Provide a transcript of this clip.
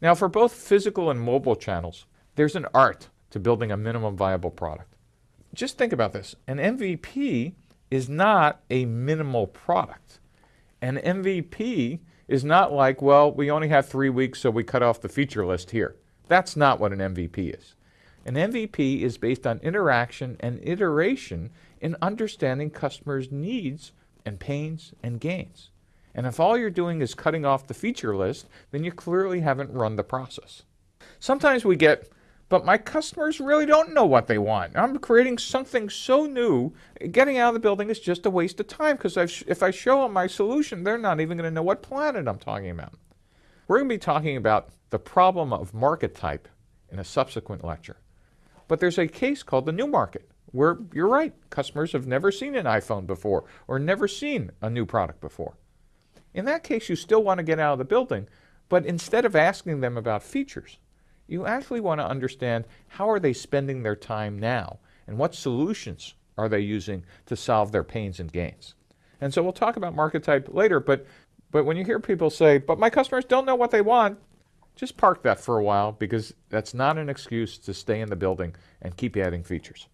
Now for both physical and mobile channels, there's an art to building a minimum viable product. Just think about this. An MVP is not a minimal product. An MVP is not like, well, we only have three weeks, so we cut off the feature list here. That's not what an MVP is. An MVP is based on interaction and iteration in understanding customers' needs and pains and gains. And if all you're doing is cutting off the feature list, then you clearly haven't run the process. Sometimes we get, but my customers really don't know what they want. I'm creating something so new, getting out of the building is just a waste of time because if I show them my solution, they're not even going to know what planet I'm talking about. We're going to be talking about the problem of market type in a subsequent lecture. But there's a case called the new market where you're right, customers have never seen an iPhone before or never seen a new product before. In that case, you still want to get out of the building, but instead of asking them about features, you actually want to understand how are they spending their time now and what solutions are they using to solve their pains and gains. And so we'll talk about market type later, but, but when you hear people say, but my customers don't know what they want, just park that for a while because that's not an excuse to stay in the building and keep adding features.